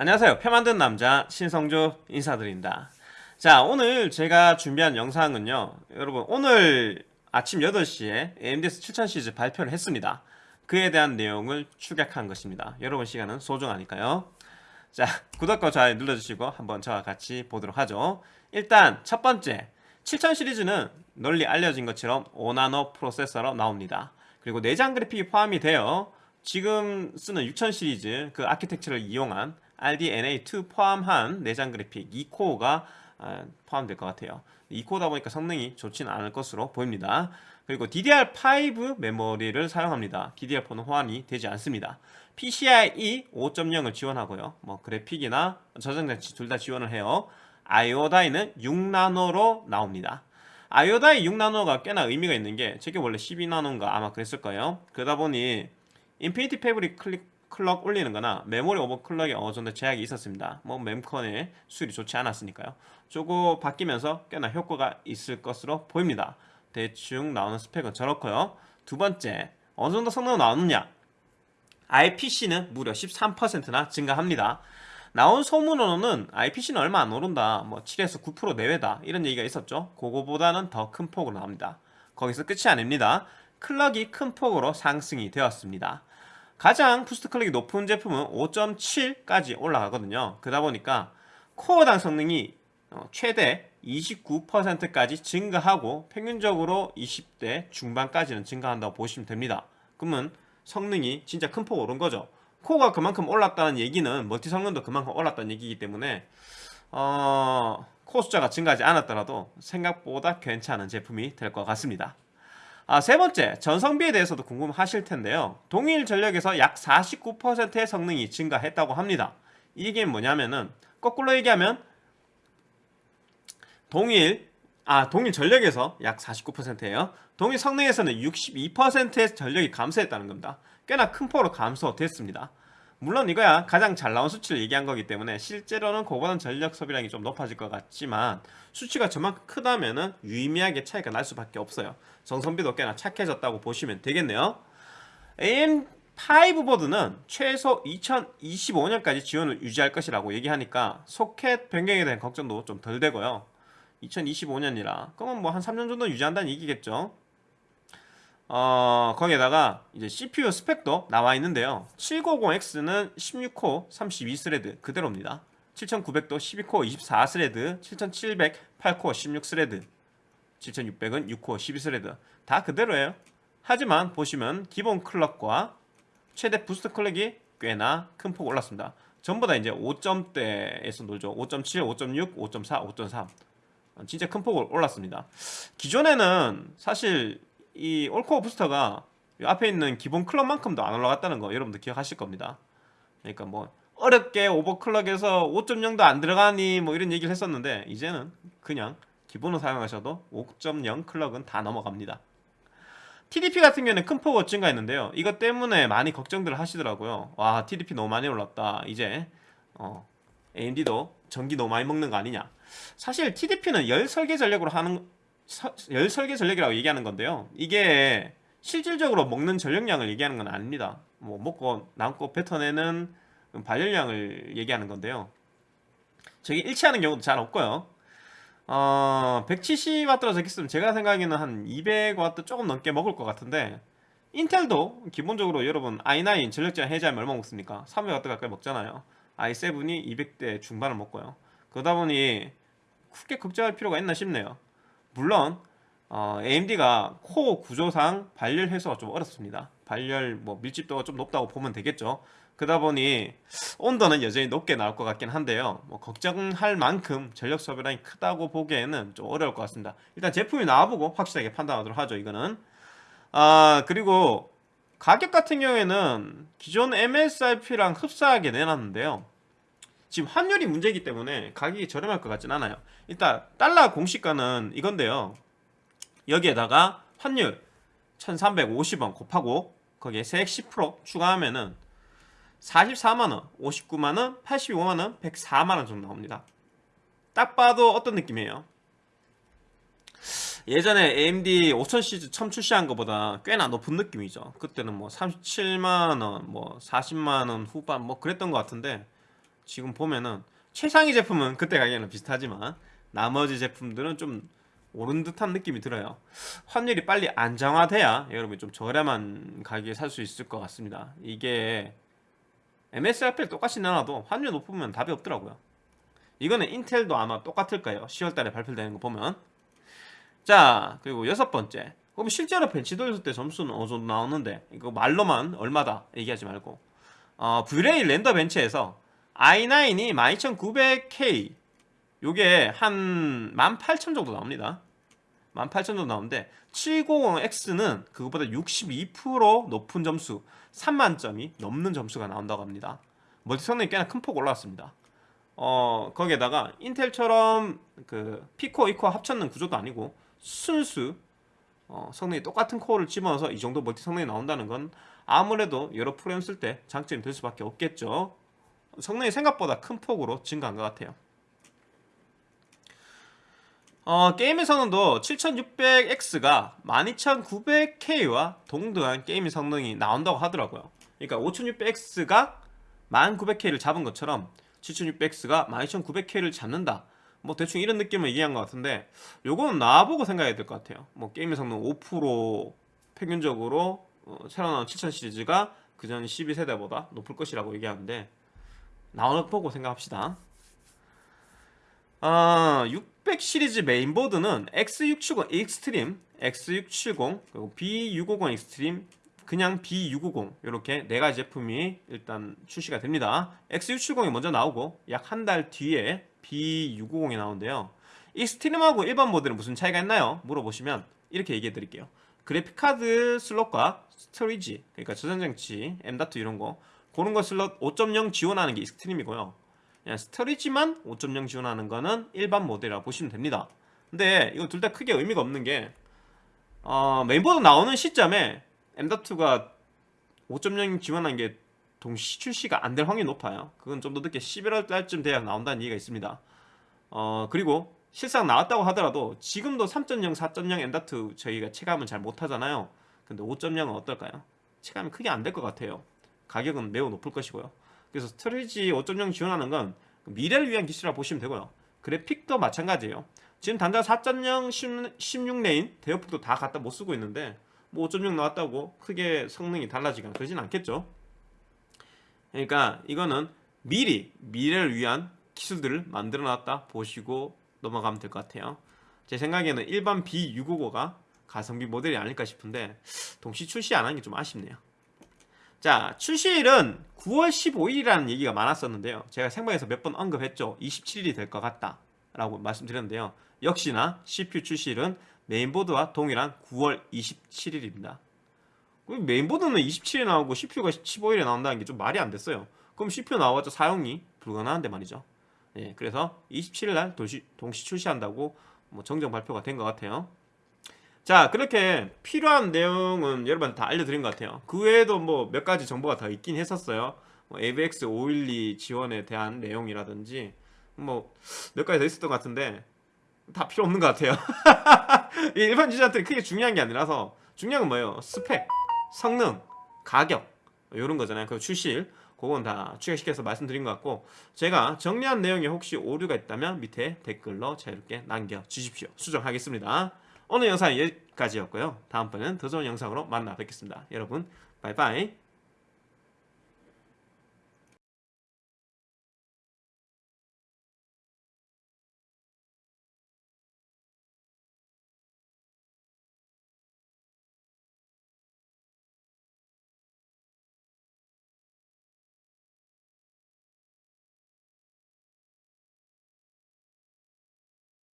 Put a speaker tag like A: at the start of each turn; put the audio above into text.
A: 안녕하세요. 표 만든 남자 신성주 인사드립니다. 자 오늘 제가 준비한 영상은요. 여러분 오늘 아침 8시에 AMD에서 7000 시리즈 발표를 했습니다. 그에 대한 내용을 축약한 것입니다. 여러분 시간은 소중하니까요? 자 구독과 좋아요 눌러주시고 한번 저와 같이 보도록 하죠. 일단 첫 번째 7000 시리즈는 널리 알려진 것처럼 5나노 프로세서로 나옵니다. 그리고 내장 그래픽이 포함이 되어 지금 쓰는 6000 시리즈 그 아키텍처를 이용한 RDNA2 포함한 내장 그래픽 2코어가 아, 포함될 것 같아요. 2코어다 보니까 성능이 좋지는 않을 것으로 보입니다. 그리고 DDR5 메모리를 사용합니다. DDR4는 호환이 되지 않습니다. PCIe 5.0을 지원하고요. 뭐 그래픽이나 저장장치 둘 다 지원을 해요. I/O die는 6나노로 나옵니다. I/O die 6나노가 꽤나 의미가 있는 게 저게 원래 12나노인가 아마 그랬을 거예요. 그러다 보니 Infinity Fabric 클릭 클럭 올리는 거나 메모리 오버클럭에 어느 정도 제약이 있었습니다. 뭐 mem컨의 수율이 좋지 않았으니까요. 저거 바뀌면서 꽤나 효과가 있을 것으로 보입니다. 대충 나오는 스펙은 저렇고요. 두 번째 어느 정도 성능은 나오느냐? IPC는 무려 13%나 증가합니다. 나온 소문으로는 IPC는 얼마 안 오른다. 뭐 7에서 9% 내외다. 이런 얘기가 있었죠. 그거보다는 더 큰 폭으로 나옵니다. 거기서 끝이 아닙니다. 클럭이 큰 폭으로 상승이 되었습니다 가장 boost 클럭이 높은 제품은 5.7까지 올라가거든요. 그러다 보니까 코어당 성능이 어, 최대 29%까지 증가하고 평균적으로 20대 중반까지는 증가한다고 보시면 됩니다. 그러면 성능이 진짜 큰 폭 오른 거죠. 코어가 그만큼 올랐다는 얘기는 멀티 성능도 그만큼 올랐다는 얘기이기 때문에 어, 코어 숫자가 증가하지 않았더라도 생각보다 괜찮은 제품이 될 것 같습니다 아, 세 번째, 전성비에 대해서도 궁금하실 텐데요. 동일 전력에서 약 49%의 성능이 증가했다고 합니다. 이게 뭐냐면은 거꾸로 얘기하면 동일 아 동일 전력에서 약 49%예요. 동일 성능에서는 62%의 전력이 감소했다는 겁니다. 꽤나 큰 폭으로 감소됐습니다. 물론 이거야 가장 잘 나온 수치를 얘기한 거기 때문에 실제로는 그거보다는 전력 소비량이 좀 높아질 것 같지만 수치가 저만큼 크다면 유의미하게 차이가 날 수밖에 없어요. 전성비도 꽤나 착해졌다고 보시면 되겠네요. AM5 보드는 최소 2025년까지 지원을 유지할 것이라고 얘기하니까 소켓 변경에 대한 걱정도 좀 덜 되고요. 2025년이라 그러면 뭐 한 3년 정도 유지한다는 얘기겠죠 어, 거기에다가 이제 CPU 스펙도 나와 있는데요. 7950X는 16코어 32thread 그대로입니다. 7900도 12코어 24thread 7700 8코어 16thread 7600은 6코어 12thread. 다 그대로예요. 하지만 보시면 기본 clock과 최대 boost clock이 꽤나 큰 폭 올랐습니다. 전부 다 이제 5점대에서 놀죠. 5.7, 5.6, 5.4, 5.3 진짜 큰 폭을 올랐습니다. 기존에는 사실 이 all core boost가 앞에 있는 기본 clock만큼도 안 올라갔다는 거 여러분들 기억하실 겁니다. 그러니까 뭐 어렵게 오버클럭에서 5.0도 안 들어가니 뭐 이런 얘기를 했었는데 이제는 그냥 기본으로 사용하셔도 5.0 클럭은 다 넘어갑니다. TDP 같은 경우는 큰 폭으로 증가했는데요. 이것 때문에 많이 걱정들을 하시더라고요. 와 TDP 너무 많이 올랐다. 이제 어, AMD도 전기 너무 많이 먹는 거 아니냐. 사실 TDP는 열 설계 전력으로 하는 열 설계 전력이라고 얘기하는 건데요. 이게 실질적으로 먹는 전력량을 얘기하는 건 아닙니다. 뭐 먹고 남고 뱉어내는 발열량을 얘기하는 건데요. 저게 일치하는 경우도 잘 없고요. 어, 170W라 적혔으면 제가 생각에는 한 200W 조금 넘게 먹을 것 같은데 인텔도 기본적으로 여러분 i9 전력 제한 해제하면 얼마 먹습니까? 300W 가까이 먹잖아요. i7이 200대 중반을 먹고요. 그러다 보니 크게 걱정할 필요가 있나 싶네요 물론 어, AMD가 코어 구조상 발열 해소가 좀 어렵습니다. 발열 뭐 밀집도가 좀 높다고 보면 되겠죠. 그러다 보니 온도는 여전히 높게 나올 것 같긴 한데요. 뭐 걱정할 만큼 전력 소비량이 크다고 보기에는 좀 어려울 것 같습니다. 일단 제품이 나와보고 확실하게 판단하도록 하죠 이거는. 아 그리고 가격 같은 경우에는 기존 MSRP랑 흡사하게 내놨는데요 지금 환율이 문제이기 때문에 가격이 저렴할 것 같진 않아요. 일단 달러 공시가는 이건데요. 여기에다가 환율 1350원 곱하고 거기에 세액 10% 추가하면 은 44만원, 59만원, 85만원, 104만원 정도 나옵니다. 딱 봐도 어떤 느낌이에요? 예전에 AMD 5000 시리즈 처음 출시한 것보다 꽤나 높은 느낌이죠. 그때는 뭐 37만원, 뭐 40만원 후반 뭐 그랬던 것 같은데 지금 보면은 최상위 제품은 그때 가격이랑 비슷하지만 나머지 제품들은 좀 오른 듯한 느낌이 들어요. 환율이 빨리 안정화돼야 여러분이 좀 저렴한 가격에 살 수 있을 것 같습니다. 이게 MSRP를 똑같이 내놔도 환율 높으면 답이 없더라고요. 이거는 인텔도 아마 똑같을 거예요. 10월달에 발표되는 거 보면. 자 그리고 여섯 번째. 그럼 실제로 벤치 돌렸을 때 점수는 어느 정도 나오는데? 이거 말로만 얼마다 얘기하지 말고. 어, V-Ray render bench에서 i9이 12900K 요게 한 18,000 정도 나옵니다. 18,000 정도 나오는데 7950X는 그것보다 62% 높은 점수 3만점이 넘는 점수가 나온다고 합니다. 멀티 성능이 꽤나 큰 폭 올라왔습니다. 어 거기에다가 인텔처럼 그 P코어 E코어 합쳤는 구조도 아니고 순수 어, 성능이 똑같은 코어를 집어넣어서 이 정도 멀티 성능이 나온다는 건 아무래도 여러 프로그램 쓸때 장점이 될 수밖에 없겠죠 성능이 생각보다 큰 폭으로 증가한 것 같아요. 어, 게임의 성능도 7600X가 12900K와 동등한 게임의 성능이 나온다고 하더라고요. 그러니까 5600X가 1900K를 잡은 것처럼 7600X가 12900K를 잡는다. 뭐 대충 이런 느낌을 얘기한 것 같은데 요거는 나보고 생각해야 될 것 같아요. 뭐 게임의 성능 5% 평균적으로 어, 새로 나온 7000 시리즈가 그전 12세대보다 높을 것이라고 얘기하는데 나오는 보고 생각합시다 아, 600 시리즈 메인보드는 X670 Extreme, X670, 그리고 B650 Extreme, 그냥 B650 이렇게 네 가지 제품이 일단 출시가 됩니다. X670이 먼저 나오고 약 한 달 뒤에 B650이 나오는데요. Extreme하고 일반 모델은 무슨 차이가 있나요? 물어보시면 이렇게 얘기해 드릴게요. 그래픽카드 슬롯과 storage, 그러니까 저장장치, M.2 이런 거 그런 거 슬롯 5.0 지원하는 게 Extreme이고요. 그냥 storage만 5.0 지원하는 거는 일반 모델이라고 보시면 됩니다. 근데 이거 둘 다 크게 의미가 없는 게 어, 메인보드 나오는 시점에 M.2가 5.0 지원한 게 동시 출시가 안 될 확률이 높아요. 그건 좀 더 늦게 11월 달쯤 돼야 나온다는 얘기가 있습니다. 어, 그리고 실상 나왔다고 하더라도 지금도 3.0, 4.0 M.2 저희가 체감은 잘 못하잖아요. 근데 5.0은 어떨까요? 체감이 크게 안 될 것 같아요. 가격은 매우 높을 것이고요. 그래서 storage 5.0 지원하는 건 미래를 위한 기술이라고 보시면 되고요. 그래픽도 마찬가지예요. 지금 단자 4.0 16lane 대역폭도 다 갖다 못 쓰고 있는데 뭐 5.0 나왔다고 크게 성능이 달라지거나 그러진 않겠죠. 그러니까 이거는 미리 미래를 위한 기술들을 만들어 놨다 보시고 넘어가면 될 것 같아요. 제 생각에는 일반 B655가 가성비 모델이 아닐까 싶은데 동시 출시 안 한 게 좀 아쉽네요. 자 출시일은 9월 15일이라는 얘기가 많았었는데요. 제가 생방에서 몇 번 언급했죠. 27일이 될 것 같다 라고 말씀드렸는데요. 역시나 CPU 출시일은 메인보드와 동일한 9월 27일입니다. 메인보드는 27일에 나오고 CPU가 15일에 나온다는 게 좀 말이 안 됐어요. 그럼 CPU 나와봤자 사용이 불가능한데 말이죠. 예, 그래서 27일 날 동시 출시한다고 뭐 정정 발표가 된 것 같아요 자 그렇게 필요한 내용은 여러분 다 알려드린 것 같아요. 그 외에도 뭐 몇 가지 정보가 더 있긴 했었어요. 뭐 AVX 512 지원에 대한 내용이라든지 뭐 몇 가지 더 있었던 것 같은데 다 필요 없는 것 같아요. 일반 유저한테 크게 중요한 게 아니라서 중요한 건 뭐예요? 스펙, 성능, 가격 이런 거잖아요. 그 출시일 그건 다 추가시켜서 말씀드린 것 같고 제가 정리한 내용에 혹시 오류가 있다면 밑에 댓글로 자유롭게 남겨주십시오. 수정하겠습니다 오늘 영상은 여기까지였고요. 다음번에는 더 좋은 영상으로 만나 뵙겠습니다. 여러분 바이바이